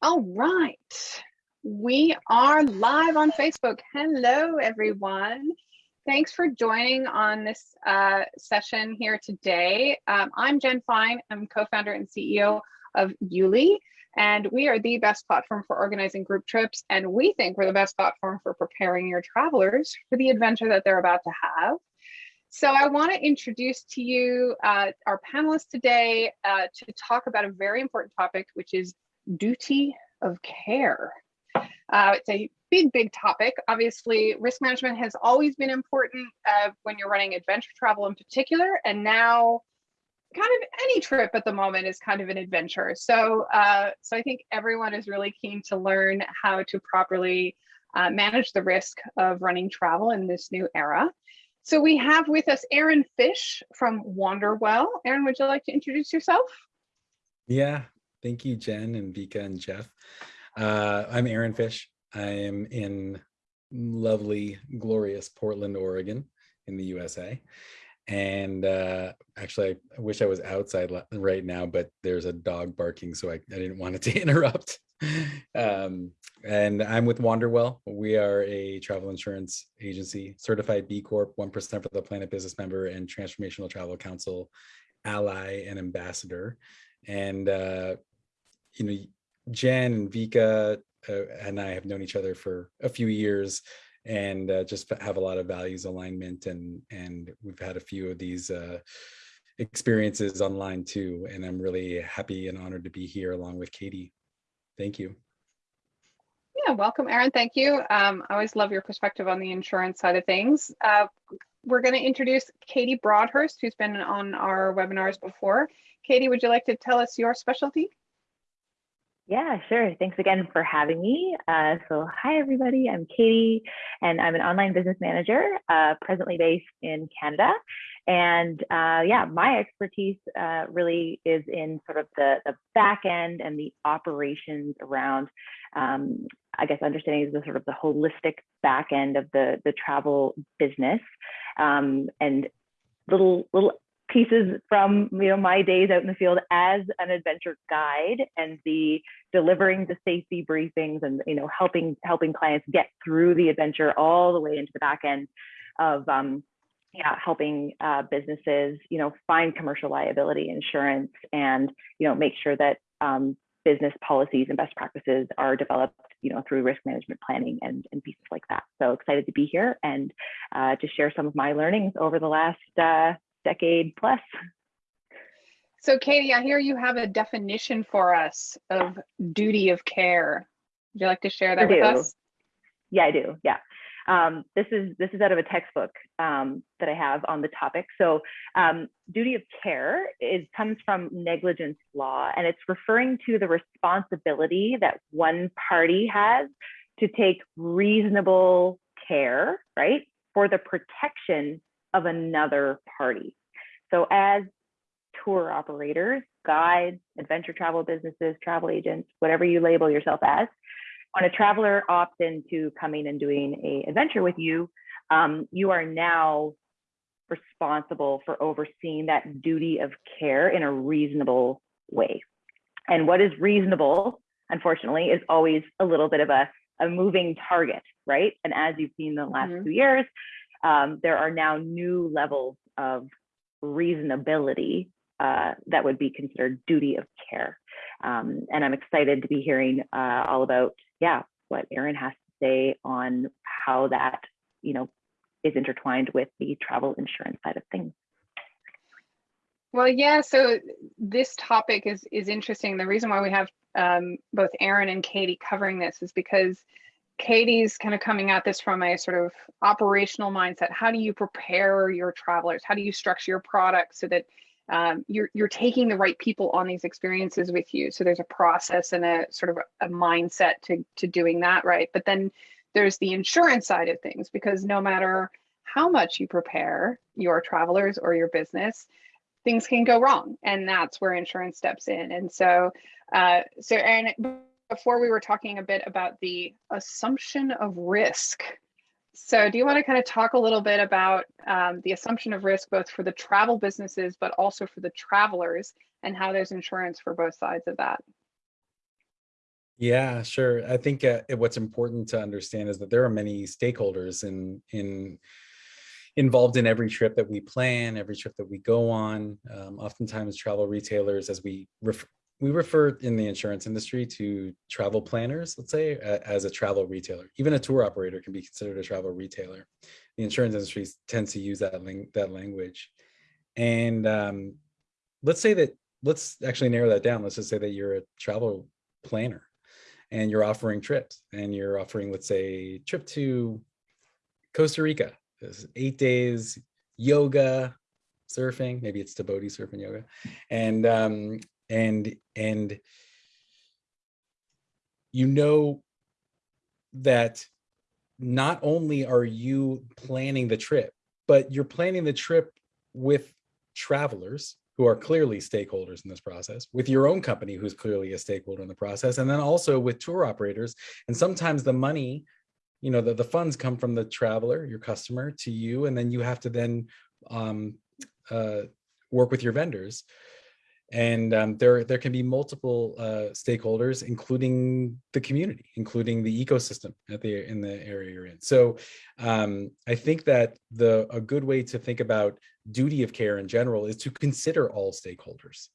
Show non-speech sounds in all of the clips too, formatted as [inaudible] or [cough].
All right, we are live on Facebook. Hello, everyone. Thanks for joining on this uh, session here today. Um, I'm Jen Fine. I'm co-founder and CEO of Youli, and we are the best platform for organizing group trips. And we think we're the best platform for preparing your travelers for the adventure that they're about to have. So I want to introduce to you uh, our panelists today uh, to talk about a very important topic, which is duty of care. Uh, it's a big, big topic. Obviously, risk management has always been important uh, when you're running adventure travel in particular, and now kind of any trip at the moment is kind of an adventure. So, uh, so I think everyone is really keen to learn how to properly uh, manage the risk of running travel in this new era. So we have with us Aaron Fish from Wanderwell. Aaron, would you like to introduce yourself? Yeah, Thank you, Jen and Vika and Jeff. Uh, I'm Aaron Fish. I am in lovely, glorious Portland, Oregon in the USA. And uh, actually, I wish I was outside right now, but there's a dog barking, so I, I didn't want it to [laughs] interrupt. um, and I'm with Wanderwell. We are a travel insurance agency, certified B Corp, 1% for the Planet Business Member, and Transformational Travel Council ally and ambassador. And uh, you know, Jen and Vika uh, and I have known each other for a few years and uh, just have a lot of values alignment and and we've had a few of these uh, experiences online too. And I'm really happy and honored to be here along with Katie. Thank you. Yeah, welcome, Aaron. Thank you. Um, I always love your perspective on the insurance side of things. Uh, we're going to introduce Katie Broadhurst, who's been on our webinars before. Katie, would you like to tell us your specialty? Yeah, sure. Thanks again for having me. Uh, so hi, everybody. I'm Katie, and I'm an online business manager, uh, presently based in Canada. And uh, yeah, my expertise uh, really is in sort of the, the back end and the operations around, um, I guess, understanding the sort of the holistic back end of the, the travel business um, and little little pieces from you know my days out in the field as an adventure guide and the delivering the safety briefings and you know helping helping clients get through the adventure all the way into the back end of um, yeah helping uh, businesses you know find commercial liability insurance and you know make sure that um, business policies and best practices are developed you know through risk management planning and, and pieces like that. So excited to be here and uh, to share some of my learnings over the last uh, decade plus. So Katie, I hear you have a definition for us of duty of care. Would you like to share that I with do. us? Yeah, I do. Yeah. Um, this is this is out of a textbook um, that I have on the topic. So um, duty of care is comes from negligence law, and it's referring to the responsibility that one party has to take reasonable care, right, for the protection of another party. So as tour operators, guides, adventure travel businesses, travel agents, whatever you label yourself as, when a traveler opts into coming and doing a adventure with you, um, you are now responsible for overseeing that duty of care in a reasonable way. And what is reasonable, unfortunately, is always a little bit of a, a moving target, right? And as you've seen the last mm -hmm. two years, um, there are now new levels of reasonability uh, that would be considered duty of care. Um, and I'm excited to be hearing uh, all about, yeah, what Aaron has to say on how that, you know, is intertwined with the travel insurance side of things. Well, yeah, so this topic is is interesting. The reason why we have um, both Aaron and Katie covering this is because Katie's kind of coming at this from a sort of operational mindset. How do you prepare your travelers? How do you structure your product so that um, you're you're taking the right people on these experiences with you? So there's a process and a sort of a mindset to to doing that right. But then there's the insurance side of things because no matter how much you prepare your travelers or your business, things can go wrong, and that's where insurance steps in. And so, uh, so Aaron before we were talking a bit about the assumption of risk. So do you want to kind of talk a little bit about um, the assumption of risk, both for the travel businesses, but also for the travelers and how there's insurance for both sides of that? Yeah, sure. I think uh, what's important to understand is that there are many stakeholders in in involved in every trip that we plan, every trip that we go on. Um, oftentimes, travel retailers, as we we refer in the insurance industry to travel planners, let's say, as a travel retailer. Even a tour operator can be considered a travel retailer. The insurance industry tends to use that that language. And um, let's say that let's actually narrow that down. Let's just say that you're a travel planner and you're offering trips and you're offering, let's say, trip to Costa Rica, eight days, yoga, surfing, maybe it's Taboti surf and yoga. And, um, and, and you know that not only are you planning the trip, but you're planning the trip with travelers who are clearly stakeholders in this process, with your own company who's clearly a stakeholder in the process, and then also with tour operators. And sometimes the money, you know, the, the funds come from the traveler, your customer, to you, and then you have to then um, uh, work with your vendors. And um, there, there can be multiple uh, stakeholders, including the community, including the ecosystem at the in the area you're in. So um, I think that the a good way to think about duty of care in general is to consider all stakeholders.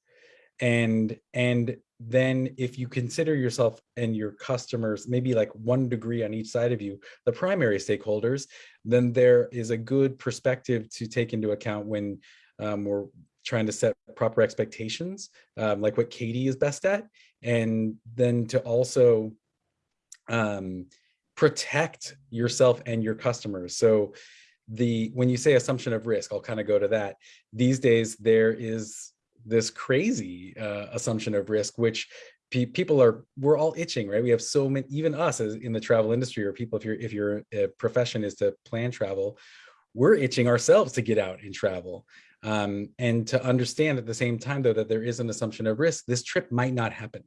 And, and then if you consider yourself and your customers, maybe like one degree on each side of you, the primary stakeholders, then there is a good perspective to take into account when um, we're trying to set proper expectations, um, like what Katie is best at, and then to also um, protect yourself and your customers. So the when you say assumption of risk, I'll kind of go to that. These days, there is this crazy uh, assumption of risk, which pe people are we're all itching, right? We have so many, even us as in the travel industry, or people if your if your uh, profession is to plan travel, we're itching ourselves to get out and travel. Um, and to understand at the same time, though, that there is an assumption of risk, this trip might not happen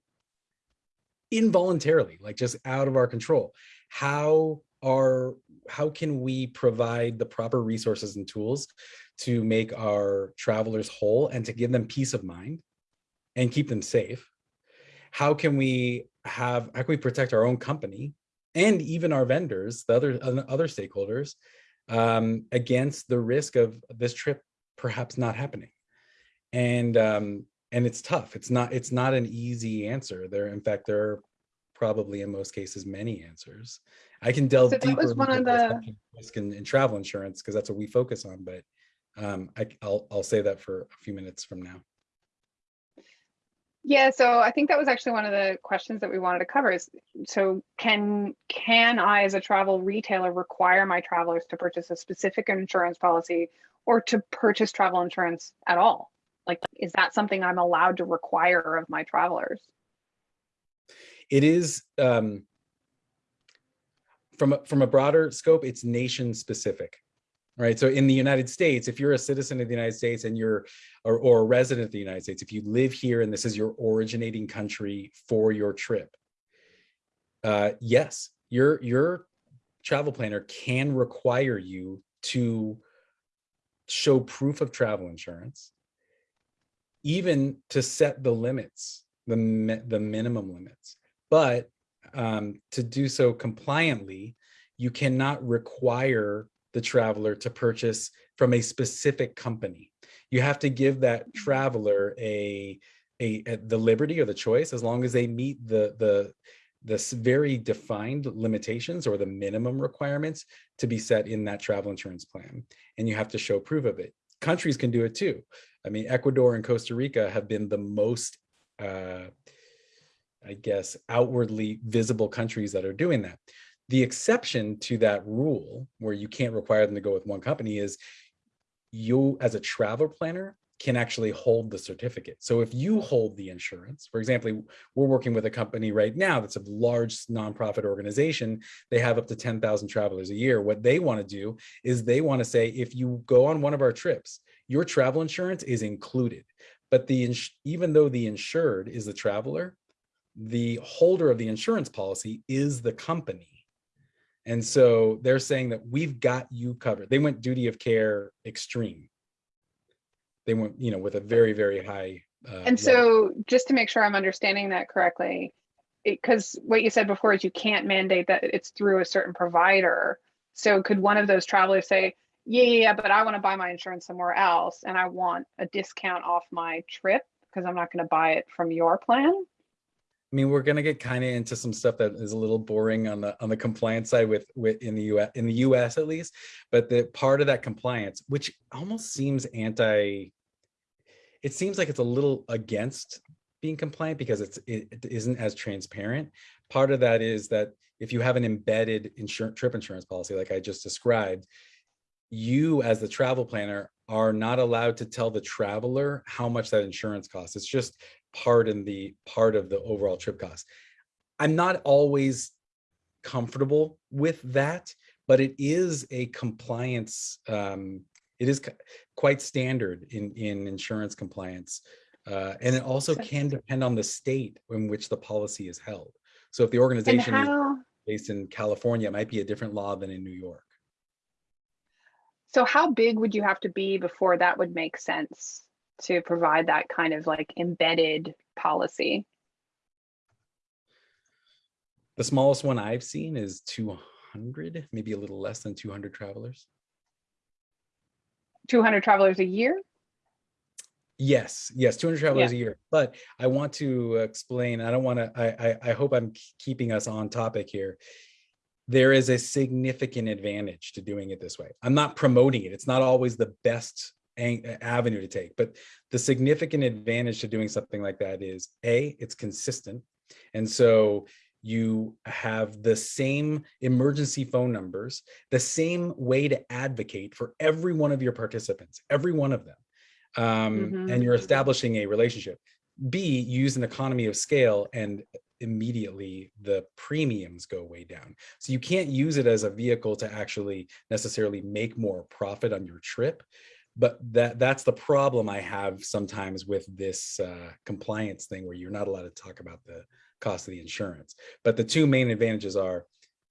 involuntarily, like just out of our control. How are how can we provide the proper resources and tools to make our travelers whole and to give them peace of mind and keep them safe? How can we have, how can we protect our own company and even our vendors, the other, other stakeholders um, against the risk of this trip perhaps not happening? And, um, and it's tough. It's not, it's not an easy answer there. In fact, there are probably in most cases many answers. I can delve so deeper was one of the risk in, in travel insurance because that's what we focus on. But um, I, will I'll say that for a few minutes from now. Yeah, so I think that was actually one of the questions that we wanted to cover is so can can I as a travel retailer require my travelers to purchase a specific insurance policy or to purchase travel insurance at all? Like is that something I'm allowed to require of my travelers? It is um, from a, from a broader scope, it's nation specific, right? So in the United States, if you're a citizen of the United States and you're, or, or a resident of the United States, if you live here and this is your originating country for your trip, uh, yes, your, your travel planner can require you to show proof of travel insurance, even to set the limits, the, the minimum limits. But um, to do so compliantly, you cannot require the traveler to purchase from a specific company. You have to give that mm-hmm. traveler a, a, a the liberty or the choice as long as they meet the the the very defined limitations or the minimum requirements to be set in that travel insurance plan. And you have to show proof of it. Countries can do it too. I mean, Ecuador and Costa Rica have been the most uh, I guess, outwardly visible countries that are doing that. The exception to that rule, where you can't require them to go with one company, is you as a travel planner can actually hold the certificate. So if you hold the insurance, for example, we're working with a company right now that's a large nonprofit organization. They have up to 10,000 travelers a year. What they want to do is they want to say, if you go on one of our trips, your travel insurance is included. But the even though the insured is the traveler, the holder of the insurance policy is the company. And so they're saying that we've got you covered. They went duty of care extreme. They went, you know, with a very, very high. Uh, and so level. just to make sure I'm understanding that correctly, because what you said before is you can't mandate that it's through a certain provider. So could one of those travelers say, yeah, yeah, yeah, but I want to buy my insurance somewhere else and I want a discount off my trip because I'm not going to buy it from your plan? I mean, we're gonna get kind of into some stuff that is a little boring on the on the compliance side with with in the US in the US at least, but the part of that compliance, which almost seems anti, it seems like it's a little against being compliant because it's it, isn't as transparent. Part of that is that if you have an embedded insurance trip insurance policy, like I just described, you as the travel planner are not allowed to tell the traveler how much that insurance costs. It's just part in the part of the overall trip cost. I'm not always comfortable with that, but it is a compliance. Um, it is quite standard in in insurance compliance, uh, and it also can depend on the state in which the policy is held. So if the organization how, is based in California, it might be a different law than in New York. So how big would you have to be before that would make sense? to provide that kind of like embedded policy? The smallest one I've seen is 200, maybe a little less than 200 travelers. 200 travelers a year? Yes, yes, 200 travelers yeah. a year. But I want to explain, I don't want to, I, I, I hope I'm keeping us on topic here. There is a significant advantage to doing it this way. I'm not promoting it. It's not always the best avenue to take. But the significant advantage to doing something like that is A, it's consistent. And so you have the same emergency phone numbers, the same way to advocate for every one of your participants, every one of them. Um, mm -hmm. And you're establishing a relationship. B, use an economy of scale and immediately the premiums go way down. So you can't use it as a vehicle to actually necessarily make more profit on your trip but that that's the problem I have sometimes with this uh, compliance thing where you're not allowed to talk about the cost of the insurance. But the two main advantages are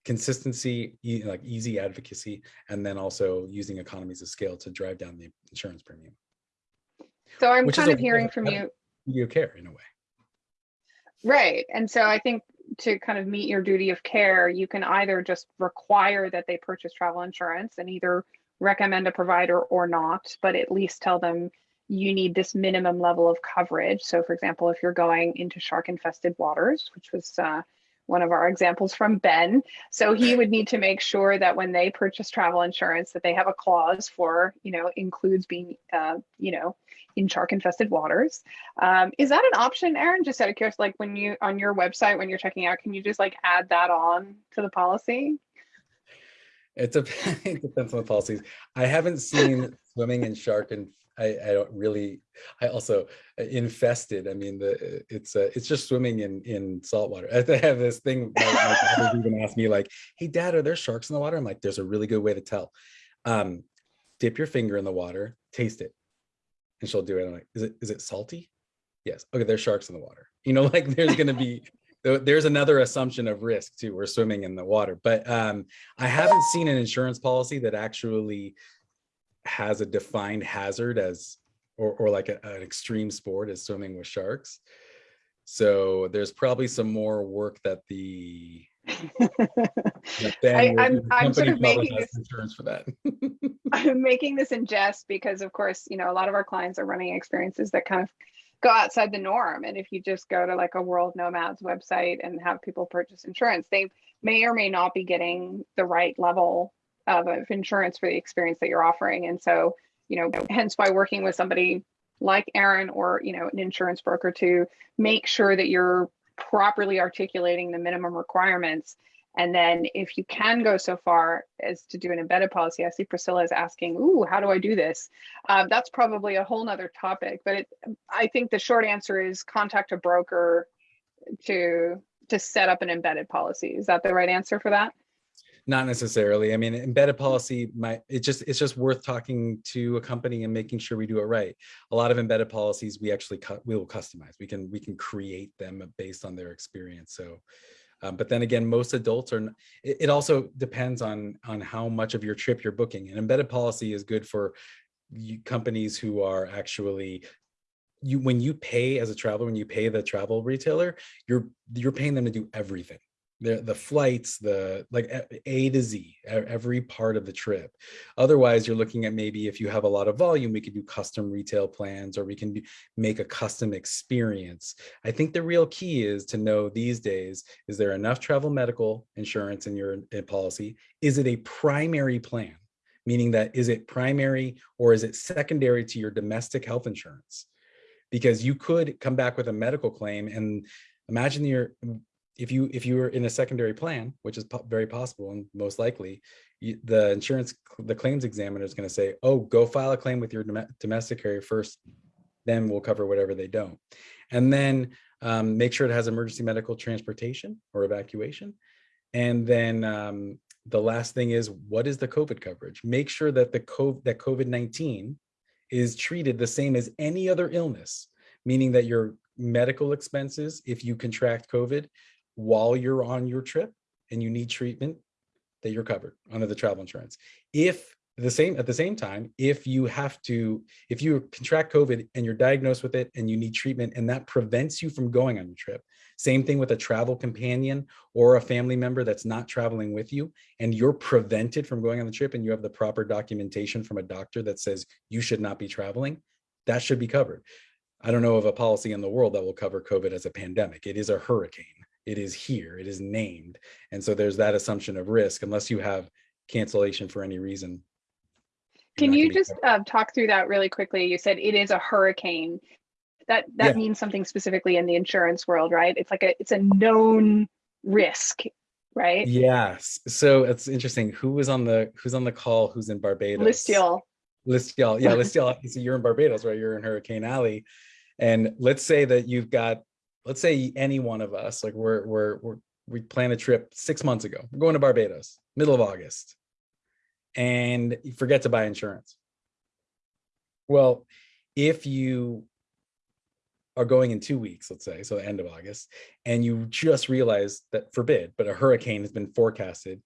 consistency, e like easy advocacy, and then also using economies of scale to drive down the insurance premium. So I'm kind of hearing from you. You care in a way. Right. And so I think to kind of meet your duty of care, you can either just require that they purchase travel insurance and either recommend a provider or not, but at least tell them you need this minimum level of coverage. So for example, if you're going into shark infested waters, which was uh, one of our examples from Ben. So he would need to make sure that when they purchase travel insurance that they have a clause for, you know, includes being, uh, you know, in shark infested waters. Um, is that an option, Aaron? Just out of curiosity, like when you, on your website, when you're checking out, can you just like add that on to the policy? It depends, [laughs] it depends on the policies. I haven't seen swimming in shark and I, I don't really, I also uh, infested. I mean, the it's uh, it's just swimming in in salt water. [laughs] I have this thing. My, my even asked me like, "Hey, Dad, are there sharks in the water?" I'm like, "There's a really good way to tell. Um, dip your finger in the water, taste it, and she'll do it. I'm like, "Is it is it salty?" Yes. Okay, there's sharks in the water. [laughs] You know, like there's gonna be [laughs] there's another assumption of risk too. We're swimming in the water, but um, I haven't seen an insurance policy that actually has a defined hazard as, or, or like a, an extreme sport as swimming with sharks. So there's probably some more work that the [laughs] I, am I'm sort of making this insurance for that. [laughs] I'm making this in jest because, of course, you know, a lot of our clients are running experiences that kind of go outside the norm. And if you just go to like a World Nomads website and have people purchase insurance, they may or may not be getting the right level of, of insurance for the experience that you're offering. And so, you know, hence why working with somebody like Aaron or, you know, an insurance broker to make sure that you're properly articulating the minimum requirements and then if you can go so far as to do an embedded policy, I see Priscilla is asking, ooh, how do I do this? Uh, that's probably a whole nother topic, but it, I think the short answer is contact a broker to, to set up an embedded policy. Is that the right answer for that? Not necessarily. I mean, embedded policy might it just it's just worth talking to a company and making sure we do it right. A lot of embedded policies we actually cut we will customize. We can we can create them based on their experience. So um, but then again, most adults are, it, it, also depends on, on how much of your trip you're booking. And embedded policy is good for companies who are actually you when you pay as a traveler, when you pay the travel retailer, you're you're paying them to do everything. The the flights, the like A to Z, every part of the trip. Otherwise, you're looking at maybe if you have a lot of volume, we could do custom retail plans or we can make a custom experience. I think the real key is to know these days, is there enough travel medical insurance in your in policy? Is it a primary plan? Meaning that is it primary or is it secondary to your domestic health insurance? because you could come back with a medical claim and imagine you're if you if you were in a secondary plan which is po very possible and most likely you, the insurance the claims examiner is going to say oh go file a claim with your dom domestic carrier first then we'll cover whatever they don't. And then um, make sure it has emergency medical transportation or evacuation. And then um, the last thing is what is the covid coverage? Make sure that the covid that covid-19 is treated the same as any other illness, meaning that your medical expenses, if you contract COVID while you're on your trip and you need treatment, that you're covered under the travel insurance. If the same at the same time, if you have to, if you contract COVID and you're diagnosed with it and you need treatment and that prevents you from going on your trip, same thing with a travel companion or a family member that's not traveling with you and you're prevented from going on the trip and you have the proper documentation from a doctor that says you should not be traveling, that should be covered. I don't know of a policy in the world that will cover COVID as a pandemic. It is a hurricane. It is here. It is named. And so there's that assumption of risk unless you have cancellation for any reason can you just uh, talk through that really quickly? You said it is a hurricane. That that yeah. means something specifically in the insurance world, right? It's like a it's a known risk, right? Yes. So it's interesting. Who was on the who's on the call? Who's in Barbados? Listial. Listial. Yeah, [laughs] Listial. so you're in Barbados, right? You're in Hurricane Alley, and let's say that you've got, let's say any one of us, like we're we're we're we plan a trip six months ago. We're going to Barbados, middle of August and you forget to buy insurance. Well, if you are going in two weeks, let's say, so end of August, and you just realize that forbid, but a hurricane has been forecasted,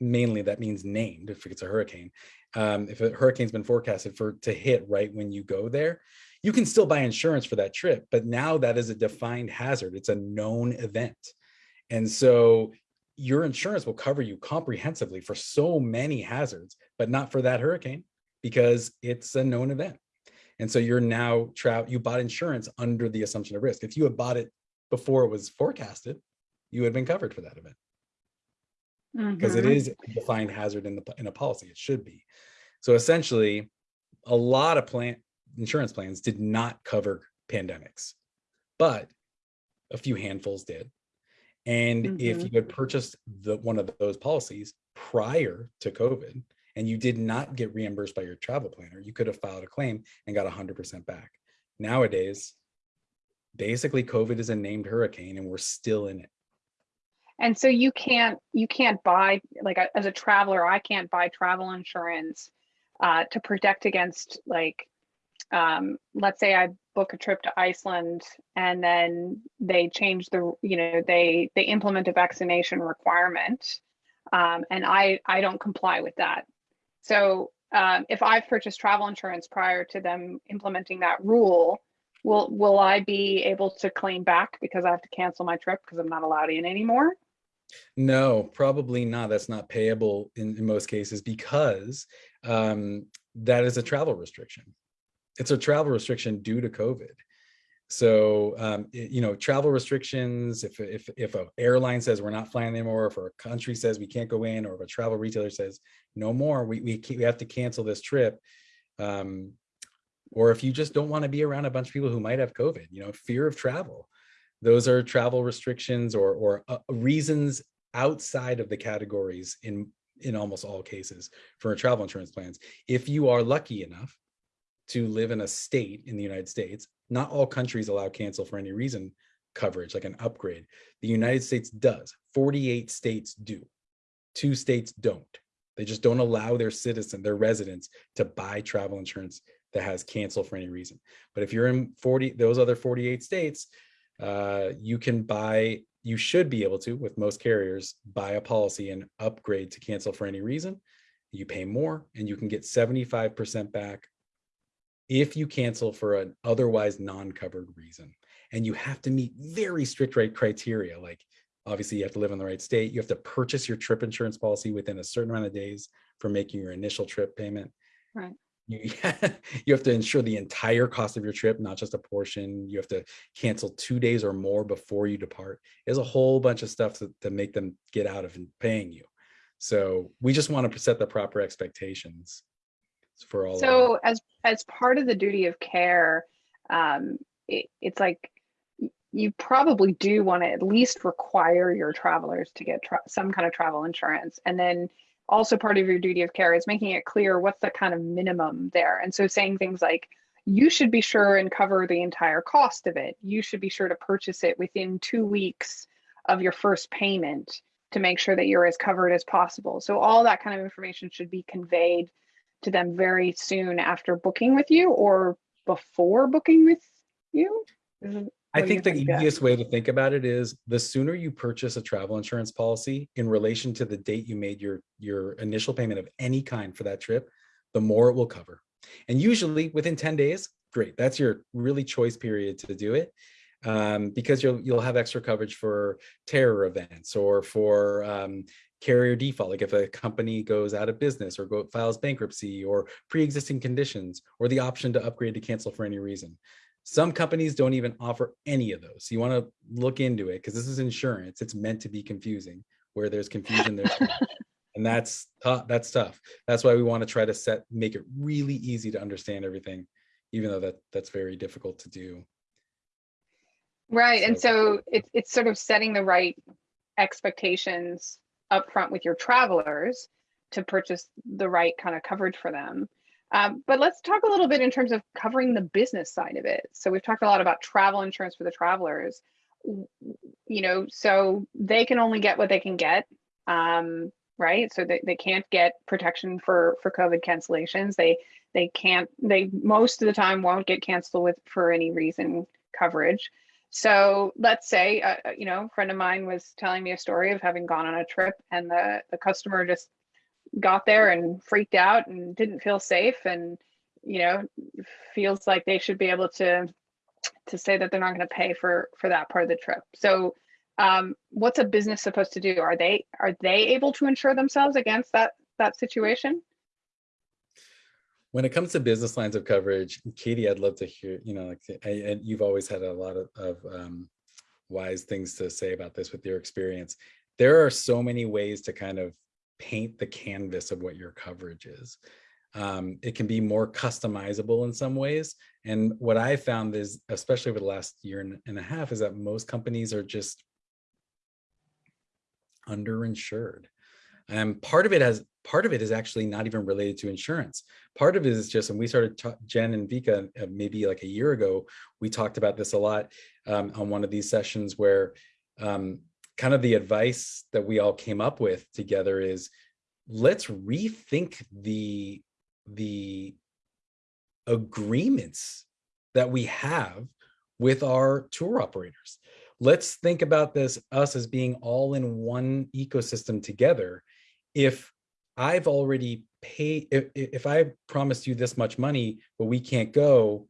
mainly that means named if it's a hurricane. Um, if a hurricane's been forecasted for to hit right when you go there, you can still buy insurance for that trip, but now that is a defined hazard. It's a known event. And so your insurance will cover you comprehensively for so many hazards, but not for that hurricane because it's a known event. And so you're now trout, you bought insurance under the assumption of risk. If you had bought it before it was forecasted, you had been covered for that event. Because mm -hmm. it is a defined hazard in the in a policy, it should be. So essentially, a lot of plan insurance plans did not cover pandemics, but a few handfuls did. And mm -hmm. if mm-hmm. you had purchased the one of those policies prior to COVID and you did not get reimbursed by your travel planner, you could have filed a claim and got 100% back. Nowadays, basically COVID is a named hurricane and we're still in it. And so you can't you can't buy like as a traveler, I can't buy travel insurance uh, to protect against like um, let's say I book a trip to Iceland and then they change the, you know, they they implement a vaccination requirement, um, and I I don't comply with that. So um, if I've purchased travel insurance prior to them implementing that rule, will will I be able to claim back because I have to cancel my trip because I'm not allowed in anymore? No, probably not. That's not payable in, in most cases because um, that is a travel restriction it's a travel restriction due to COVID. So, um, it, you know, travel restrictions, if, if, if an airline says we're not flying anymore, if a country says we can't go in, or if a travel retailer says no more, we, we, we have to cancel this trip. Um, or if you just don't want to be around a bunch of people who might have COVID, you know, fear of travel. Those are travel restrictions or, or uh, reasons outside of the categories in, in almost all cases for travel insurance plans. If you are lucky enough to live in a state in the United States. Not all countries allow cancel for any reason coverage, like an upgrade. The United States does. 48 states do. Two states don't. They just don't allow their citizen, their residents to buy travel insurance that has cancel for any reason. But if you're in 40, those other 48 states, uh, you can buy, you should be able to, with most carriers, buy a policy and upgrade to cancel for any reason. You pay more and you can get 75% back if you cancel for an otherwise non-covered reason. And you have to meet very strict right criteria. Like obviously you have to live in the right state. You have to purchase your trip insurance policy within a certain amount of days for making your initial trip payment. Right. You, [laughs] you have to insure the entire cost of your trip, not just a portion. You have to cancel two days or more before you depart. There's a whole bunch of stuff to, to make them get out of paying you. So we just want to set the proper expectations for all. So as as part of the duty of care, um, it, it's like you probably do want to at least require your travelers to get some kind of travel insurance, and then also part of your duty of care is making it clear what's the kind of minimum there. And so saying things like, you should be sure and cover the entire cost of it. You should be sure to purchase it within two weeks of your first payment to make sure that you're as covered as possible. So all that kind of information should be conveyed to them very soon after booking with you or before booking with you. I think the easiest way to think about it is the sooner you purchase a travel insurance policy in relation to the date you made your, your initial payment of any kind for that trip, the more it will cover. And usually within 10 days, great. That's your really choice period to do it. Um, because you'll you'll have extra coverage for terror events or for um, carrier default, like if a company goes out of business or go, files bankruptcy or pre-existing conditions or the option to upgrade to cancel for any reason. Some companies don't even offer any of those. So you want to look into it because this is insurance. It's meant to be confusing. Where there's confusion, there's [laughs] and that's tough. That's tough. That's why we want to try to set make it really easy to understand everything, even though that that's very difficult to do. Right, so, and so it's it's sort of setting the right expectations up front with your travelers to purchase the right kind of coverage for them. Um, but let's talk a little bit in terms of covering the business side of it. So we've talked a lot about travel insurance for the travelers. You know, so they can only get what they can get, um, right? So they, they can't get protection for for COVID cancellations. They they can't. They most of the time won't get canceled with for any reason coverage. So let's say, uh, uh you know, a friend of mine was telling me a story of having gone on a trip and the the customer just got there and freaked out and didn't feel safe and you know feels like they should be able to to say that they're not going to pay for for that part of the trip. So um, what's a business supposed to do? Are they are they able to insure themselves against that that situation when it comes to business lines of coverage katie i'd love to hear you know like I, you've always had a lot of, of um, wise things to say about this with your experience there are so many ways to kind of paint the canvas of what your coverage is. Um, it can be more customizable in some ways. And what I found is, especially over the last year and a half, is that most companies are just underinsured. And part of it has part of it is actually not even related to insurance. Part of it is just, and we started Jen and Vika uh, maybe like a year ago, we talked about this a lot um, on one of these sessions where um, kind of the advice that we all came up with together is let's rethink the the agreements that we have with our tour operators let's think about this us as being all in one ecosystem together if i've already paid if, if i promised you this much money but we can't go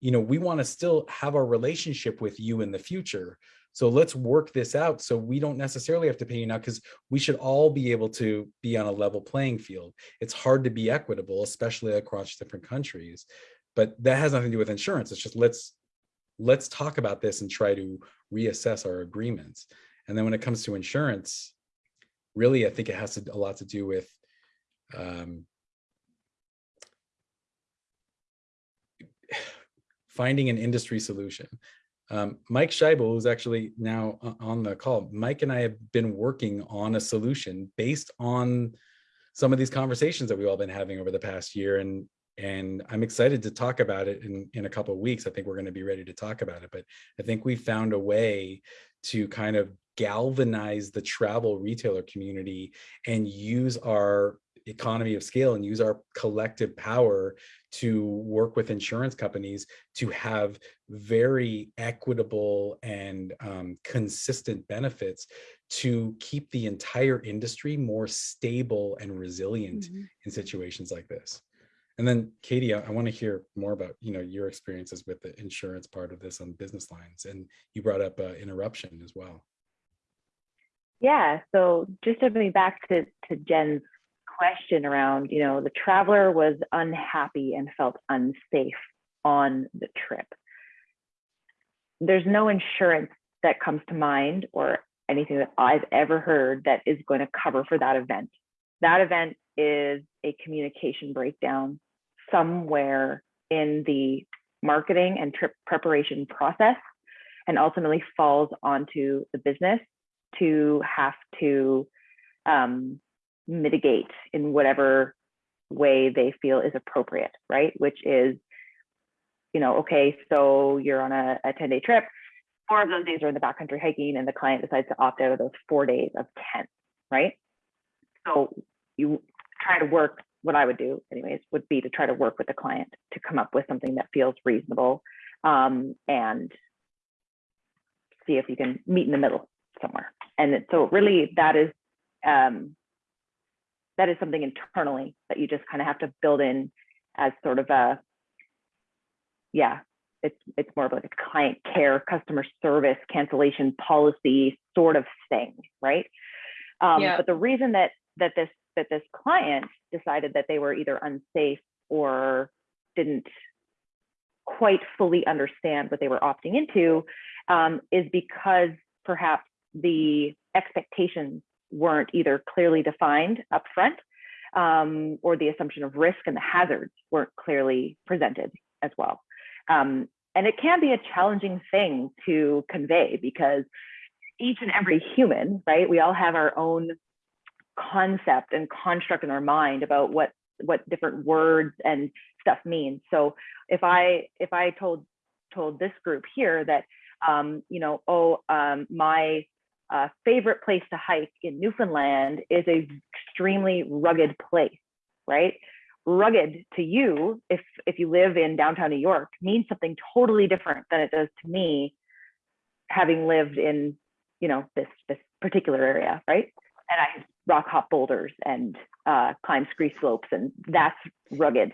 you know we want to still have our relationship with you in the future so let's work this out so we don't necessarily have to pay you now because we should all be able to be on a level playing field. It's hard to be equitable, especially across different countries. But that has nothing to do with insurance. It's just let's let's talk about this and try to reassess our agreements. And then when it comes to insurance, really, I think it has to, a lot to do with um, finding an industry solution. Um, Mike Scheibel, who's actually now on the call, Mike and I have been working on a solution based on some of these conversations that we've all been having over the past year. And, and I'm excited to talk about it in, in a couple of weeks. I think we're going to be ready to talk about it, but I think we found a way to kind of galvanize the travel retailer community and use our economy of scale and use our collective power to work with insurance companies to have very equitable and um, consistent benefits to keep the entire industry more stable and resilient mm -hmm. in situations like this. And then Katie, I, I want to hear more about, you know, your experiences with the insurance part of this on business lines. And you brought up uh, interruption as well. Yeah, so just jumping back to, to Jen's question around, you know, the traveler was unhappy and felt unsafe on the trip. There's no insurance that comes to mind or anything that I've ever heard that is going to cover for that event. That event is a communication breakdown somewhere in the marketing and trip preparation process and ultimately falls onto the business to have to um, mitigate in whatever way they feel is appropriate, right? Which is, you know, okay, so you're on a, a 10 day trip, four of those days are in the backcountry hiking and the client decides to opt out of those four days of 10, right? So you try to work, what I would do anyways, would be to try to work with the client to come up with something that feels reasonable um, and see if you can meet in the middle somewhere. And so really that is, um, that is something internally that you just kind of have to build in as sort of a, yeah, it's it's more of like a client care, customer service, cancellation policy sort of thing, right? Um, yeah. But the reason that that this that this client decided that they were either unsafe or didn't quite fully understand what they were opting into um, is because perhaps the expectations weren't either clearly defined upfront um, or the assumption of risk and the hazards weren't clearly presented as well. Um, and it can be a challenging thing to convey because each and every human, right, we all have our own concept and construct in our mind about what what different words and stuff means. So if I if I told told this group here that um, you know, oh, um, my uh, favorite place to hike in Newfoundland is a extremely rugged place, right? Rugged to you, if if you live in downtown New York, means something totally different than it does to me, having lived in, you know, this this particular area, right? And I rock hop boulders and uh, climb scree slopes, and that's rugged,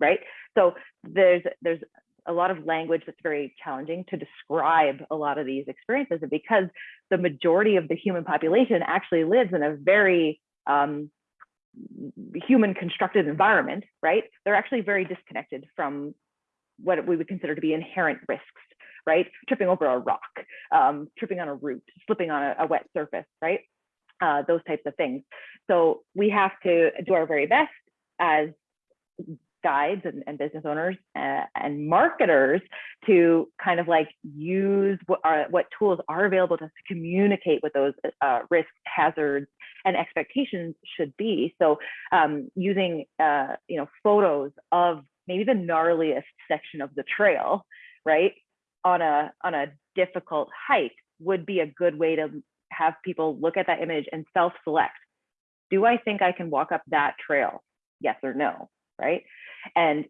right? So there's there's a lot of language that's very challenging to describe a lot of these experiences and because the majority of the human population actually lives in a very um, human constructed environment, right? They're actually very disconnected from what we would consider to be inherent risks, right? Tripping over a rock, um, tripping on a root, slipping on a, a wet surface, right? Uh, those types of things. So we have to do our very best as guides and, and business owners uh, and marketers to kind of like use what are what tools are available to, communicate what those uh, risks, hazards, and expectations should be. So um, using uh, you know photos of maybe the gnarliest section of the trail, right, on a on a difficult hike would be a good way to have people look at that image and self-select. Do I think I can walk up that trail? Yes or no, right? and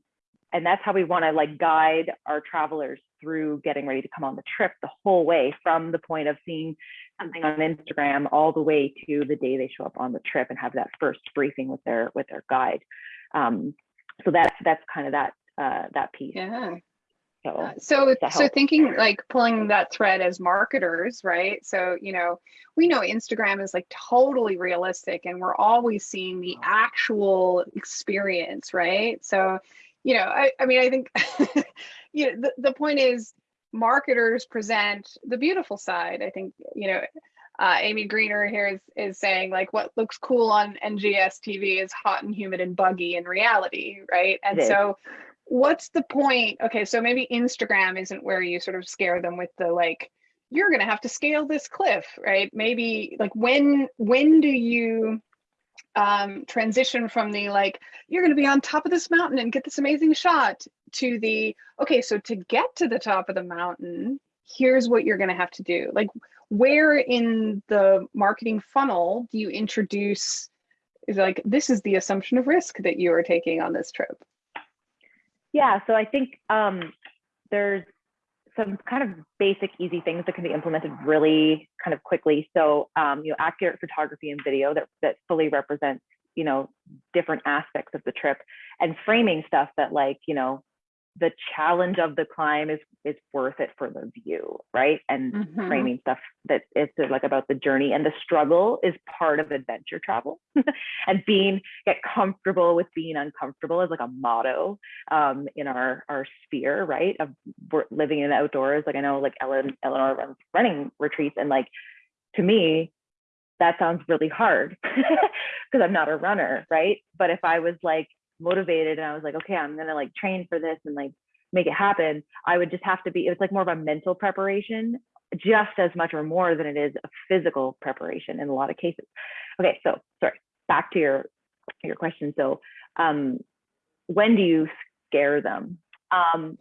and that's how we want to like guide our travelers through getting ready to come on the trip the whole way from the point of seeing something on Instagram all the way to the day they show up on the trip and have that first briefing with their with their guide. Um, so that's that's kind of that uh, that piece. Yeah. So, so, so thinking like pulling that thread as marketers, right? So, you know, we know Instagram is like totally realistic and we're always seeing the actual experience, right? So, you know, I, I mean, I think, [laughs] you know, the, the point is marketers present the beautiful side. I think, you know, uh, Amy Greener here is, is saying like what looks cool on NGS TV is hot and humid and buggy in reality, right? And so what's the point? Okay, so maybe Instagram isn't where you sort of scare them with the like, you're gonna have to scale this cliff, right? Maybe like when when do you um, transition from the like, you're gonna be on top of this mountain and get this amazing shot to the, okay, so to get to the top of the mountain, here's what you're gonna have to do. Like where in the marketing funnel do you introduce is like this is the assumption of risk that you are taking on this trip yeah, so I think um, there's some kind of basic, easy things that can be implemented really kind of quickly. So, um, you know, accurate photography and video that, that fully represents you know, different aspects of the trip and framing stuff that like, you know, the challenge of the climb is is worth it for the view, right? And Mhm. framing stuff that it's like about the journey and the struggle is part of adventure travel [laughs] and being get comfortable with being uncomfortable is like a motto um, in our our sphere right of living in the outdoors like i know like ellen eleanor runs running retreats and like to me that sounds really hard [laughs] because i'm not a runner right but if i was like motivated and i was like okay i'm gonna like train for this and like make it happen i would just have to be it's like more of a mental preparation just as much or more than it is a physical preparation in a lot of cases. Okay so sorry back to your your question. So um when do you scare them? Um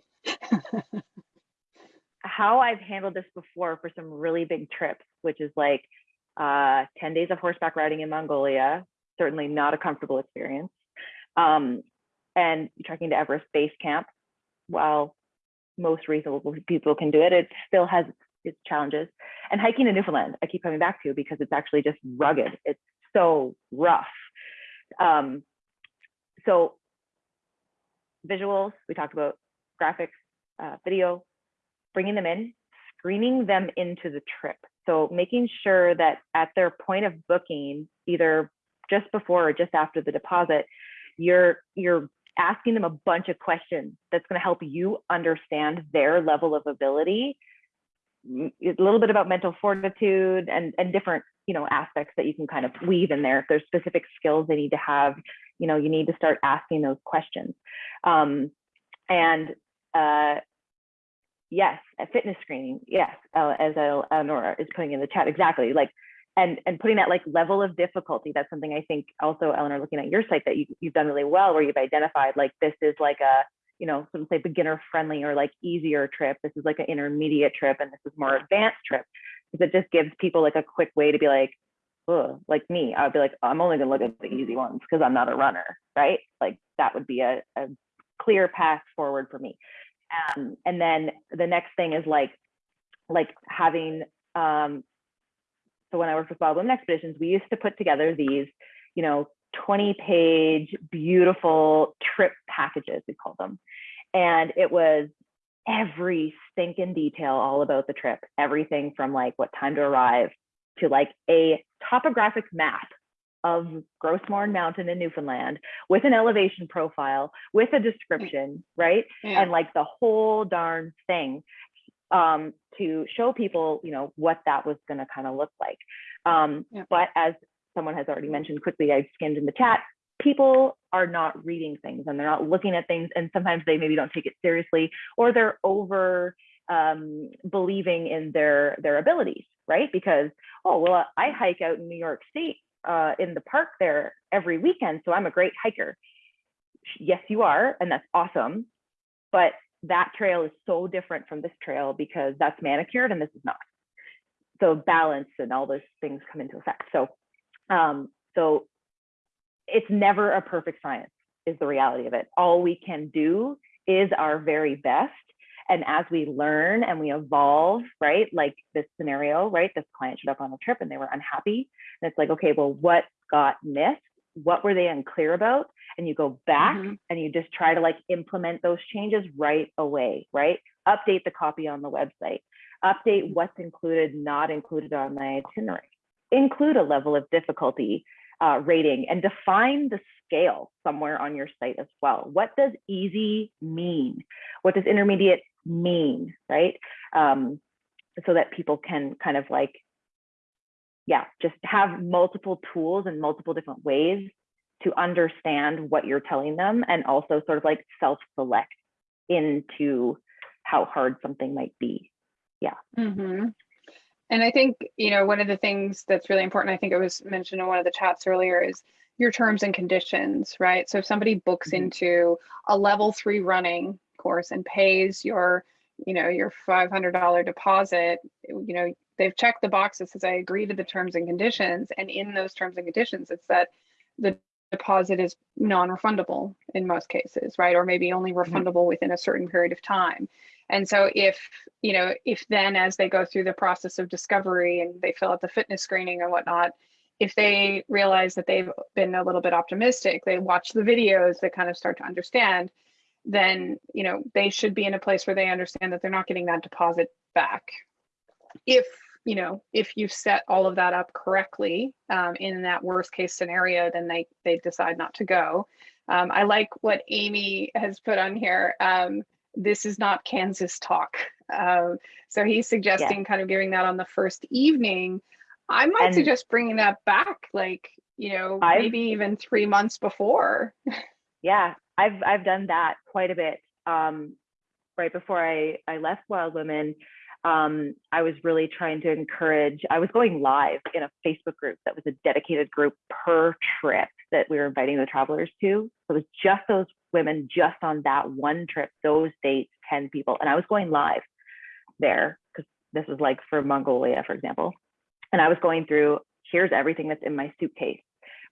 how i've handled this before for some really big trips which is like uh 10 days of horseback riding in mongolia certainly not a comfortable experience um and trekking to everest base camp while most reasonable people can do it it still has its challenges. And hiking in newfoundland i keep coming back to because it's actually just rugged. It's so rough. Um so visuals we talked about graphics uh, video bringing them in screening them into the trip. So making sure that at their point of booking either just before or just after the deposit you're you're asking them a bunch of questions that's going to help you understand their level of ability. A little bit about mental fortitude and and different you know aspects that you can kind of weave in there if there's specific skills they need to have you know you need to start asking those questions. Um, and uh, yes a fitness screening yes uh, as eleanor is putting in the chat exactly like and and putting that like level of difficulty that's something i think also eleanor looking at your site that you, you've done really well where you've identified like this is like a you know some say beginner friendly or like easier trip. This is like an intermediate trip and this is more advanced trip. Because it just gives people like a quick way to be like oh like me i would be like i'm only going to look at the easy ones because i'm not a runner right? Like that would be a, a clear path forward for me. Um, and then the next thing is like like having um, so when I worked with Wild Women Expeditions, we used to put together these, you know, 20 page beautiful trip packages, we called them. And it was every stinking detail all about the trip, everything from like what time to arrive to like a topographic map of Gros Mountain in Newfoundland with an elevation profile, with a mm. description, right? Yeah. And like the whole darn thing um, to show people, you know, what that was going to kind of look like. Um, Yeah. But as someone has already mentioned quickly, I skimmed in the chat, people are not reading things and they're not looking at things, and sometimes they maybe don't take it seriously, or they're over um, believing in their their abilities, right? Because oh well, I hike out in New York State uh, in the park there every weekend, so I'm a great hiker. Yes, you are, and that's awesome. But that trail is so different from this trail because that's manicured and this is not. So balance and all those things come into effect. So, um, so it's never a perfect science is the reality of it. All we can do is our very best. And as we learn and we evolve, right? Like this scenario, right? This client showed up on a trip and they were unhappy. And it's like, okay, well, what got missed? What were they unclear about? And you go back Mhm. and you just try to like implement those changes right away, right? Update the copy on the website, update what's included, not included on my itinerary, include a level of difficulty uh, rating and define the scale somewhere on your site as well. What does easy mean? What does intermediate mean, right? Um, so that people can kind of like, yeah, just have multiple tools and multiple different ways to understand what you're telling them and also sort of like self-select into how hard something might be. hmm And I think, you know, one of the things that's really important, I think it was mentioned in one of the chats earlier, is your terms and conditions, right? So if somebody books Mhm. into a level three running course and pays your, you know, your $500 deposit, you know, they've checked the box that says, I agree to the terms and conditions. And in those terms and conditions, it's that the deposit is non-refundable in most cases, right? Or maybe only mm-hmm. refundable within a certain period of time. And so if, you know, if then as they go through the process of discovery and they fill out the fitness screening and whatnot, if they realize that they've been a little bit optimistic, they watch the videos, they kind of start to understand, then you know they should be in a place where they understand that they're not getting that deposit back. If you know if you set all of that up correctly um, in that worst case scenario, then they they decide not to go. Um, I like what Amy has put on here. Um, this is not Kansas talk. Um, so he's suggesting yeah. kind of giving that on the first evening. I might and suggest bringing that back, like you know, I've, maybe even three months before. [laughs] yeah, I've I've done that quite a bit. Um, right before I I left Wild Women, um, I was really trying to encourage. I was going live in a Facebook group that was a dedicated group per trip that we were inviting the travelers to. So it was just those women, just on that one trip, those dates, ten people, and I was going live there because this was like for Mongolia, for example. And I was going through, here's everything that's in my suitcase,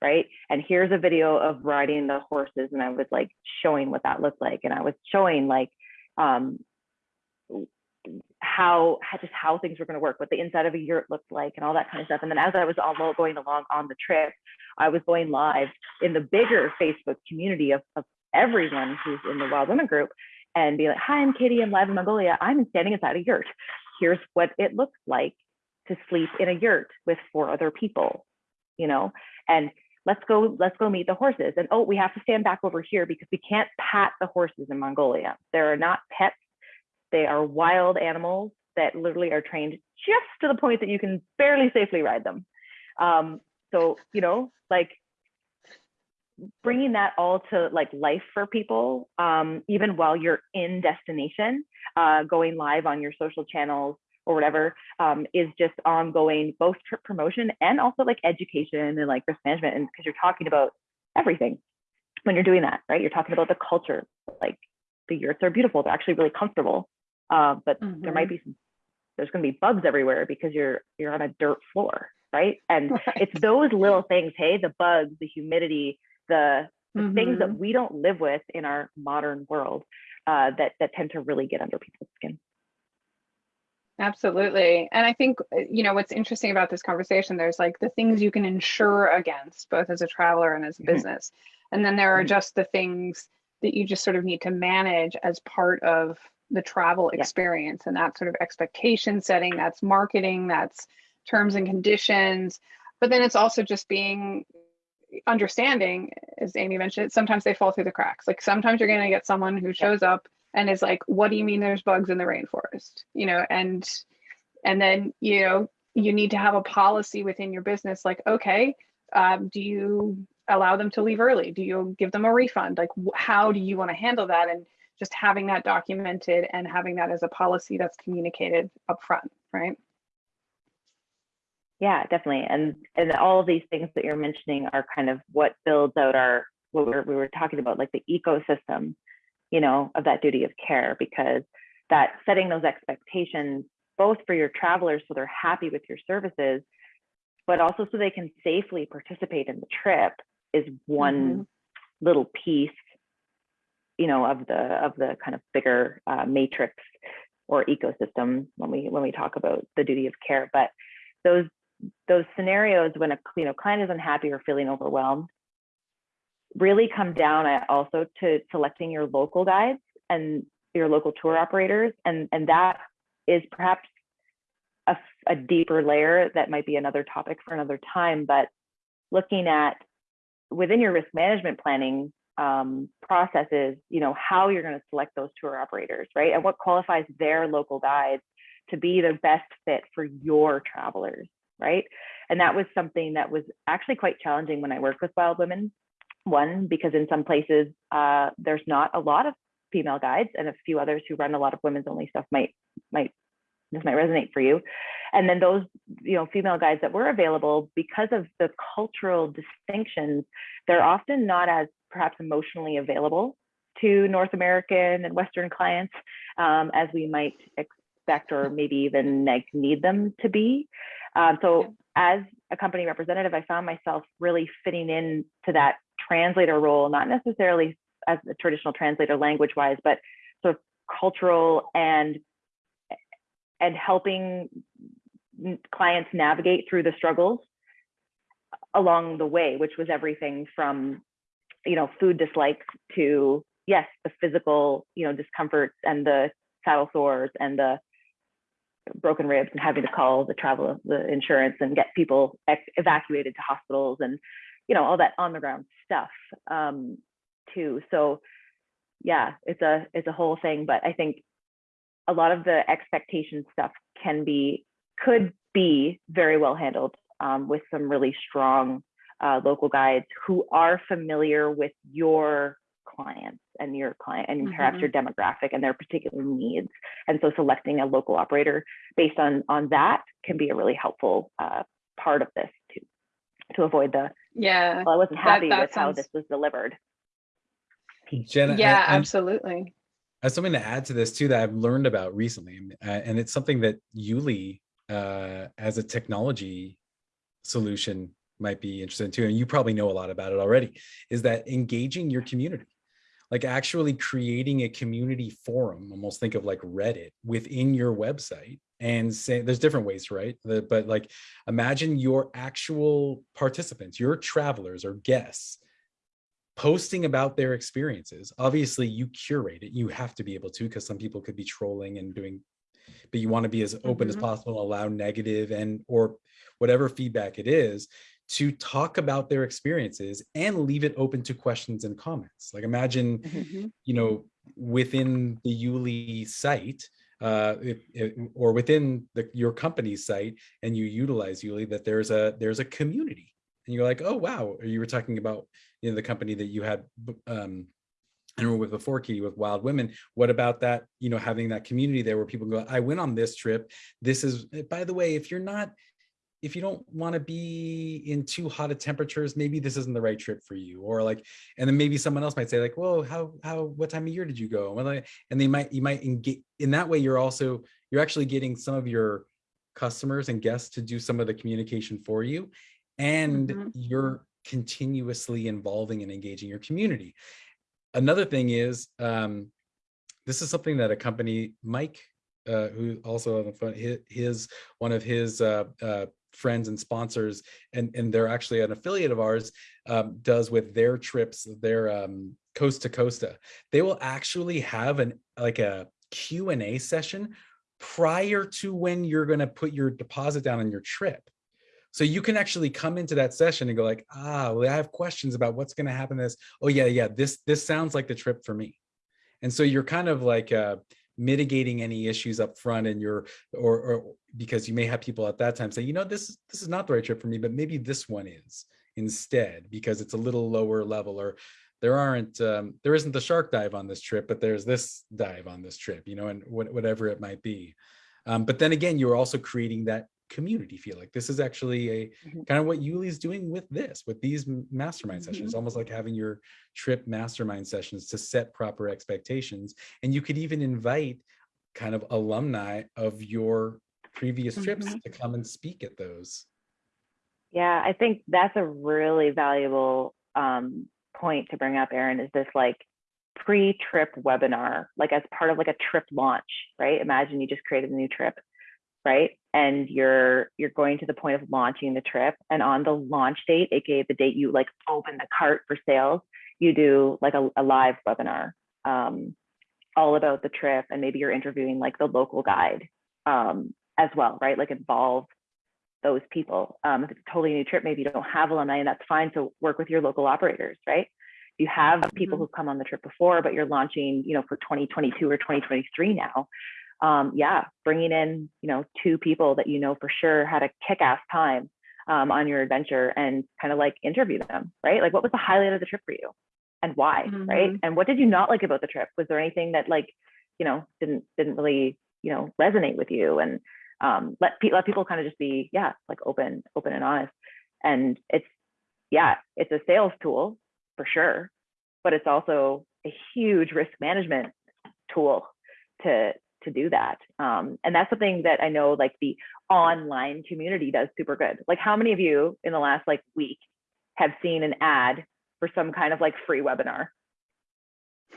right? And here's a video of riding the horses. And I was like showing what that looked like. And I was showing like um, how, just how things were going to work, what the inside of a yurt looked like, and all that kind of stuff. And then as I was all going along on the trip, I was going live in the bigger Facebook community of, of everyone who's in the Wild Women group and be like, "Hi, I'm Katie. I'm live in Mongolia. I'm standing inside a yurt. Here's what it looks like to sleep in a yurt with four other people, you know, and let's go, let's go meet the horses. And oh, we have to stand back over here because we can't pat the horses in Mongolia. They're not pets. They are wild animals that literally are trained just to the point that you can barely safely ride them. Um, so, you know, like bringing that all to like life for people, um, even while you're in destination, uh, going live on your social channels, or whatever um, is just ongoing both trip promotion and also like education and like risk management and because you're talking about everything when you're doing that right you're talking about the culture like the yurts are beautiful they're actually really comfortable uh, but mm -hmm. there might mm-hmm. be some there's going to be bugs everywhere because you're you're on a dirt floor right and right. it's those little things hey the bugs the humidity the, the mm -hmm. things that mm-hmm. we don't live with in our modern world uh, that that tend to really get under people's skin Absolutely. And I think, uh, you know, what's interesting about this conversation, there's like the things you can insure against, both as a traveler and as a mm-hmm. business. And then there are just the things that you just sort of need to manage as part of the travel experience. Yeah. And that sort of expectation setting, that's marketing, that's terms and conditions. But then it's also just being understanding, as Amy mentioned, sometimes they fall through the cracks. Like sometimes you're going to get someone who shows yeah. up and is like what do you mean there's bugs in the rainforest you know and and then you know you need to have a policy within your business like okay um, do you allow them to leave early do you give them a refund like how do you want to handle that and just having that documented and having that as a policy that's communicated upfront right yeah definitely and and all of these things that you're mentioning are kind of what builds out our what we were, we were talking about like the ecosystem you know, of that duty of care because that setting those expectations both for your travelers so they're happy with your services, but also so they can safely participate in the trip is one mm -hmm. little piece, you know, of the of the kind of bigger uh, matrix or ecosystem when we when we talk about the duty of care. But those those scenarios when a you know client is unhappy or feeling overwhelmed, really come down also to selecting your local guides and your local tour operators. And, and that is perhaps a, a deeper layer that might be another topic for another time, but looking at within your risk management planning um, processes, you know, how you're going to select those tour operators, right? And what qualifies their local guides to be the best fit for your travelers, right? And that was something that was actually quite challenging when I worked with Wild Women one, because in some places uh, there's not a lot of female guides, and a few others who run a lot of women's only stuff might might this might resonate for you. And then those you know female guides that were available because of the cultural distinctions, they're often not as perhaps emotionally available to North American and Western clients um, as we might expect or maybe even like need them to be. Um, so as a company representative, I found myself really fitting in to that translator role, not necessarily as a traditional translator language wise, but sort of cultural and and helping clients navigate through the struggles along the way, which was everything from, you know, food dislikes to, yes, the physical, you know, discomforts and the saddle sores and the broken ribs and having to call the travel, the insurance and get people evacuated to hospitals and, you know, all that on the ground stuff um, too. So yeah, it's a, it's a whole thing, but I think a lot of the expectation stuff can be, could be very well handled um, with some really strong uh, local guides who are familiar with your clients and your client and perhaps your demographic and their particular needs. And so selecting a local operator based on on that can be a really helpful uh, part of this to to avoid the Yeah. well, I wasn't happy that with how this was delivered. Jen, I- Yeah, I- absolutely. Have something to add to this too that I've learned about recently, uh, and it's something that Youli, uh, as a technology solution, might be interested in too. And you probably know a lot about it already. Is that engaging your community, like actually creating a community forum? Almost think of like Reddit within your website, and say there's different ways, right? The- but like imagine your actual participants, your travelers or guests posting about their experiences. Obviously, you curate it. You have to be able to because some people could be trolling and doing, but you want to be as open as Mhm. possible, allow negative and or whatever feedback it is to talk about their experiences and leave it open to questions and comments. Like imagine, Mhm. you know, within the Youli site, uh, if, if- or within the, your company's site, and you utilize Youli, that there's a there's a community, and you're like, oh wow, you were talking about you know the company that you had um I remember with before Katie with Wild Women. What about that? You know, having that community there where people go, I went on this trip. This is, eh, by the way, if you're not, if you don't want to be in too hot of temperatures, maybe this isn't the right trip for you. Or like, and then maybe someone else might say, like, well, how, how, what time of year did you go? And they might, you might engage in that way. You're also, you're actually getting some of your customers and guests to do some of the communication for you. And Mhm. you're continuously involving and engaging your community. Another thing is um, this is something that a company mike uh, who also on the phone his, his one of his uh, uh, friends and sponsors and and they're actually an affiliate of ours um, does with their trips their um, coast to costa. They will actually have an like a q&a session prior to when you're going to put your deposit down on your trip so you can actually come into that session and go like, ah, well, I have questions about what's going to happen. This, oh yeah, yeah, this this sounds like the trip for me. And so you're kind of like uh, mitigating any issues up front, and you're or, or because you may have people at that time say, you know, this this is not the right trip for me, but maybe this one is instead because it's a little lower level or there aren't um, there isn't the shark dive on this trip, but there's this dive on this trip, you know, and what, whatever it might be. Um, but then again, you're also creating that community feel like this is actually a Mhm. kind of what Youli's doing with this, with these mastermind sessions, almost like having your trip mastermind sessions to set proper expectations. And you could even invite kind of alumni of your previous trips Mhm. to come and speak at those. Yeah, I think that's a really valuable um, point to bring up, Aaron, is this like pre-trip webinar, like as part of like a trip launch, right? Imagine you just created a new trip, right? And you're you're going to the point of launching the trip. And on the launch date, aka the date you like open the cart for sales, you do like a, a live webinar um, all about the trip. And maybe you're interviewing like the local guide um, as well, right? Like involve those people. Um, if it's a totally new trip, maybe you don't have alumni, and that's fine. So work with your local operators, right? You have people Mhm. who've come on the trip before, but you're launching, you know, for 2022 or 2023 now. Um, yeah, bringing in, you know, two people that you know for sure had a kick-ass time um, on your adventure, and kind of like interview them, right? Like, what was the highlight of the trip for you, and why, right? Mhm. And what did you not like about the trip? Was there anything that like, you know, didn't didn't really, you know, resonate with you? And um, let pe- let people kind of just be yeah like open open and honest and it's yeah it's a sales tool for sure but it's also a huge risk management tool to to do that um, and that's something that i know like the online community does super good like how many of you in the last like week have seen an ad for some kind of like free webinar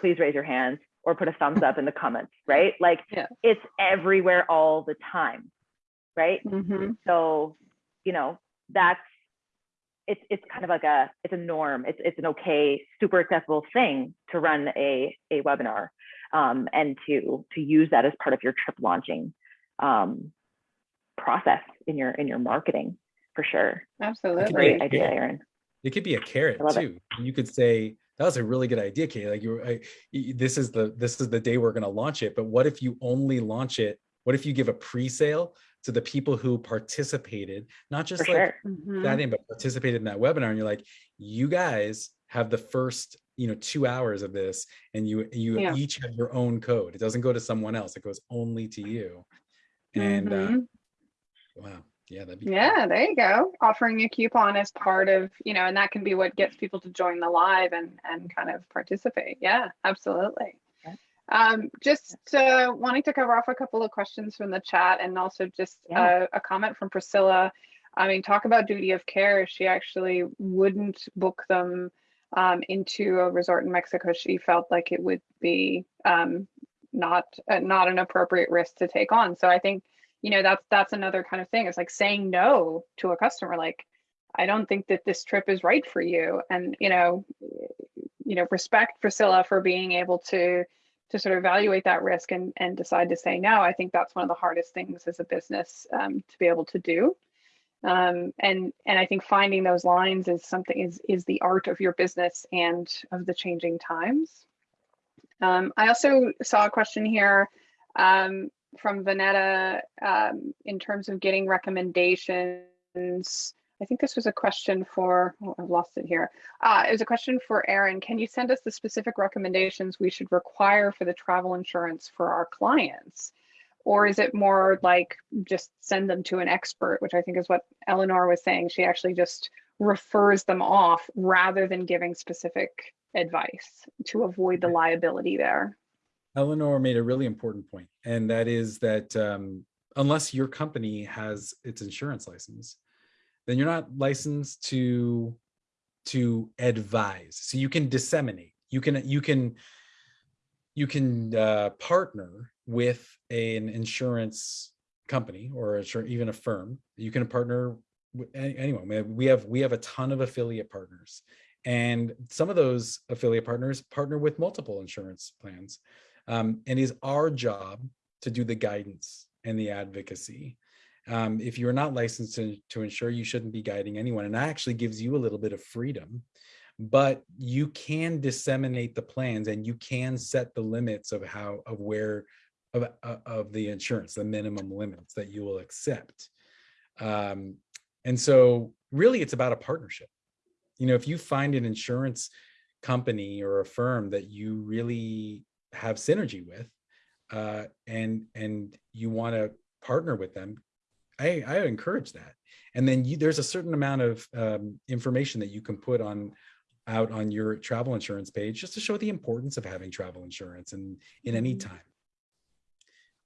please raise your hands or put a thumbs up in the comments [laughs] right like Yeah. it's everywhere all the time right Mhm. so, you know, that's it's it's kind of like a it's a norm. It's it's an okay, super accessible thing to run a a webinar um, and to to use that as part of your trip launching um, process in your in your marketing for sure. Absolutely. Great idea, Erin. It could be a carrot I love it. too. You could say that was a really good idea, Kate. Like you, I, y- this is the this is the day we're going to launch it. But what if you only launch it? What if you give a pre-sale to the people who participated, not just For like sure. Mhm. that in, but participated in that webinar, and you're like, you guys have the first, you know, two hours of this, and you you Yeah. each have your own code. It doesn't go to someone else. It goes only to you. And uh, Mhm. wow, yeah, that'd be cool. Yeah, there you go. Offering a coupon as part of, you know, and that can be what gets people to join the live and and kind of participate. Yeah, absolutely. Yeah. Um, just uh, wanting to cover off a couple of questions from the chat and also just Yeah. uh, a comment from Priscilla. I mean, talk about duty of care. She actually wouldn't book them um, into a resort in Mexico. She felt like it would be um, not uh, not an appropriate risk to take on. So I think you know that's that's another kind of thing it's like saying no to a customer like i don't think that this trip is right for you and you know you know respect priscilla for being able to to sort of evaluate that risk and and decide to say no i think that's one of the hardest things as a business um, to be able to do um, and and i think finding those lines is something is is the art of your business and of the changing times um, i also saw a question here um, from Vanetta um, in terms of getting recommendations. I think this was a question for, oh, I've lost it here. Uh, it was a question for Aaron. Can you send us the specific recommendations we should require for the travel insurance for our clients? Or is it more like just send them to an expert, which I think is what Eleanor was saying. She actually just refers them off rather than giving specific advice to avoid the liability there. Eleanor made a really important point, and that is that um, unless your company has its insurance license, then you're not licensed to to advise. So you can disseminate. You can you can you can uh, partner with an insurance company or even a firm. You can partner with any- anyone. We have we have a ton of affiliate partners, and some of those affiliate partners partner with multiple insurance plans. Um, and it's our job to do the guidance and the advocacy. Um, if you're not licensed to, to insure, you shouldn't be guiding anyone. And that actually gives you a little bit of freedom, but you can disseminate the plans and you can set the limits of how, of where, of, uh, of the insurance, the minimum limits that you will accept. Um, and so really it's about a partnership. You know, if you find an insurance company or a firm that you really have synergy with uh, and and you want to partner with them I, I encourage that and then you, there's a certain amount of um, information that you can put on out on your travel insurance page just to show the importance of having travel insurance and in any Mhm. time.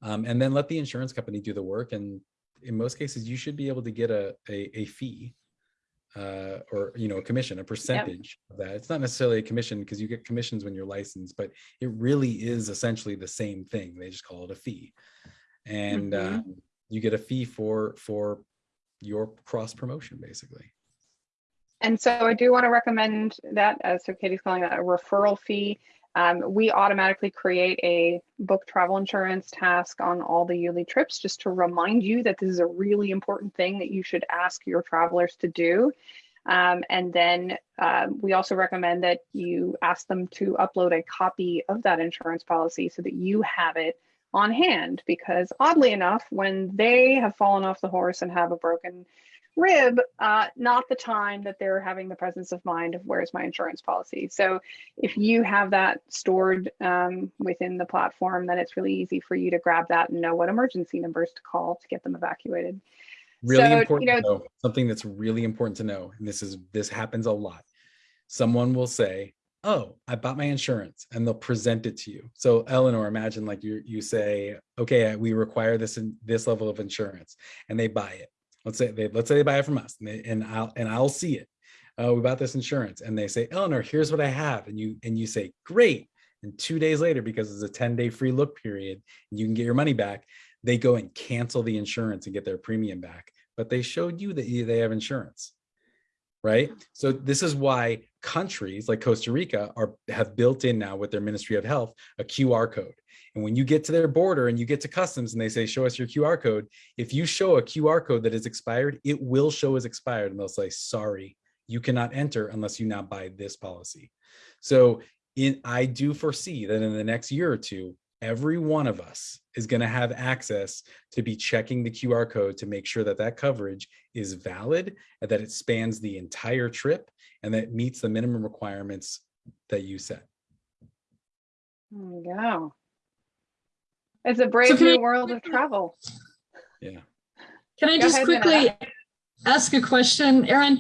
Um, and then let the insurance company do the work and in most cases you should be able to get a, a, a fee uh, or you know a commission a percentage of that. It's not necessarily a commission because you get commissions when you're licensed but it really is essentially the same thing. They just call it a fee. And Mhm. um, you get a fee for for your cross promotion basically And so I do want to recommend that, uh, so Katie's calling that a referral fee. Um, we automatically create a book travel insurance task on all the Youli trips just to remind you that this is a really important thing that you should ask your travelers to do. Um, and then um, we also recommend that you ask them to upload a copy of that insurance policy so that you have it on hand. Because oddly enough, when they have fallen off the horse and have a broken rib, uh, not the time that they're having the presence of mind of where's my insurance policy. So if you have that stored um, within the platform, then it's really easy for you to grab that and know what emergency numbers to call to get them evacuated. really So, you know- know, something that's really important to know and this is this happens a lot someone will say oh i bought my insurance and they'll present it to you so eleanor imagine like you you say okay we require this in this level of insurance and they buy it let's say they let's say they buy it from us and, they, and i'll and i'll see it. Oh we bought this insurance. And they say eleanor here's what i have. And you and you say great. And two days later because it's a 10 day free look period and you can get your money back they go and cancel the insurance and get their premium back. But they showed you that they have insurance right? So this is why countries like Costa Rica are have built in now with their Ministry of Health a QR code. And when you get to their border and you get to customs and they say, show us your QR code, if you show a QR code that is expired, it will show as expired. And they'll say, sorry, you cannot enter unless you now buy this policy. So in, I do foresee that in the next year or two, every one of us is going to have access to be checking the QR code to make sure that that coverage is valid and that it spans the entire trip and that meets the minimum requirements that you set. There we go. It's a brave can new I- world of travel. Yeah. Can I Go just ahead, quickly Minetta. ask a question? Aaron,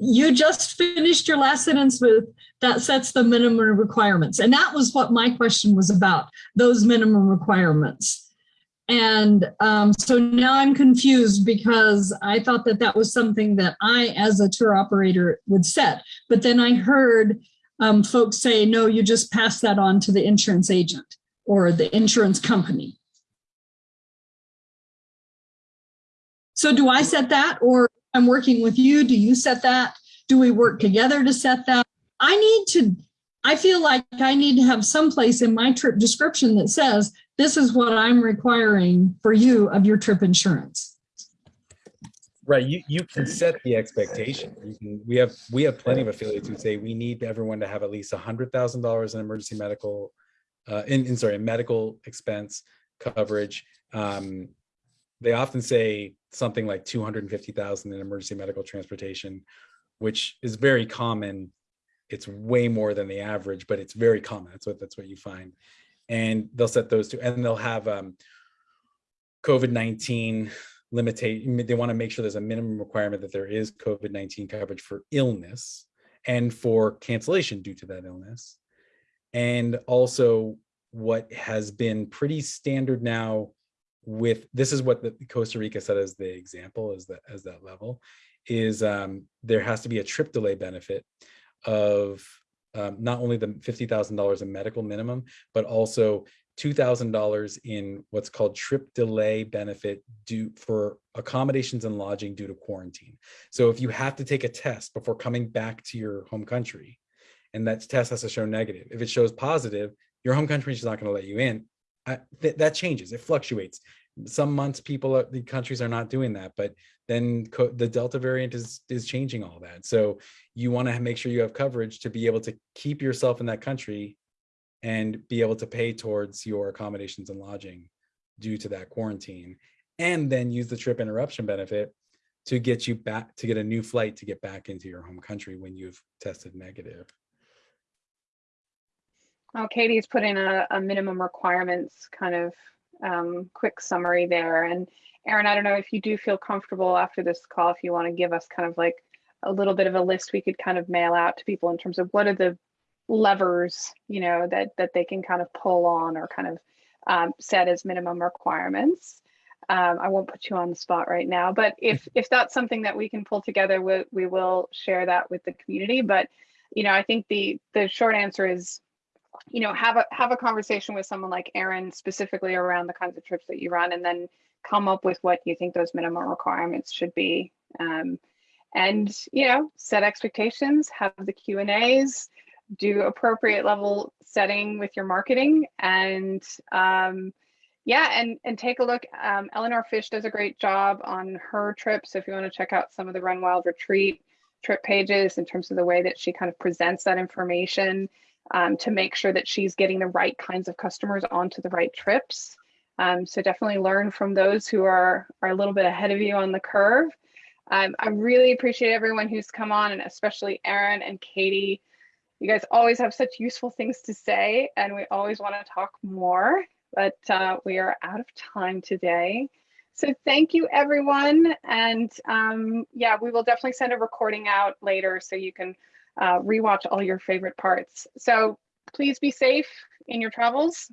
you just finished your last sentence with that sets the minimum requirements. And that was what my question was about, those minimum requirements. And um, so now I'm confused because I thought that that was something that I, as a tour operator, would set. But then I heard um, folks say, no, you just pass that on to the insurance agent or the insurance company. So do I set that or I'm working with you? Do you set that? Do we work together to set that? I need to, I feel like I need to have some place in my trip description that says, this is what I'm requiring for you of your trip insurance. Right, you, you can set the expectation. Can, we have, we have plenty of affiliates who say we need everyone to have at least a hundred thousand dollars in emergency medical, uh, in, in, sorry, medical expense coverage. Um, they often say something like two hundred and fifty thousand in emergency medical transportation, which is very common. It's way more than the average, but it's very common. That's what, that's what you find. And they'll set those to, and they'll have, um, COVID-19 limitate, they want to make sure there's a minimum requirement that there is COVID-19 coverage for illness and for cancellation due to that illness. And also what has been pretty standard now with, this is what the Costa Rica set as the example as that, as that level, is um, there has to be a trip delay benefit of um, not only the $50,000 in medical minimum, but also $2,000 in what's called trip delay benefit due for accommodations and lodging due to quarantine. So if you have to take a test before coming back to your home country, and that test has to show negative, if it shows positive, your home country is not going to let you in. I, th that changes, it fluctuates. Some months people, are, the countries are not doing that, but then the Delta variant is, is changing all that. So you want to make sure you have coverage to be able to keep yourself in that country and be able to pay towards your accommodations and lodging due to that quarantine and then use the trip interruption benefit to get you back to get a new flight to get back into your home country when you've tested negative. Oh, Katie's put in a, a minimum requirements kind of um, quick summary there. And Aaron, I don't know if you do feel comfortable after this call, if you want to give us kind of like a little bit of a list we could kind of mail out to people in terms of what are the levers, you know, that that they can kind of pull on or kind of um, set as minimum requirements. Um, I won't put you on the spot right now, but if [laughs] if that's something that we can pull together, we, we will share that with the community. But you know, I think the the short answer is, you know, have a have a conversation with someone like Aaron specifically around the kinds of trips that you run, and then come up with what you think those minimum requirements should be. Um, and you know, set expectations, have the Q and A's, do appropriate level setting with your marketing and um, yeah and and take a look um, eleanor fish does a great job on her trip so if you want to check out some of the run wild retreat trip pages in terms of the way that she kind of presents that information um, to make sure that she's getting the right kinds of customers onto the right trips um, so definitely learn from those who are are a little bit ahead of you on the curve um, i really appreciate everyone who's come on and especially aaron and katie you guys always have such useful things to say and we always want to talk more, but uh, we are out of time today. So thank you everyone. And um, yeah, we will definitely send a recording out later so you can uh, rewatch all your favorite parts. So please be safe in your travels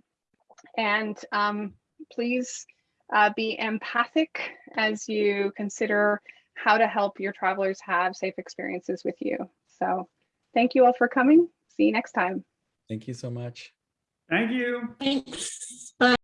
and um, please uh, be empathic as you consider how to help your travelers have safe experiences with you. So Thank you all for coming. See you next time. Thank you so much. Thank you. Thanks. Bye.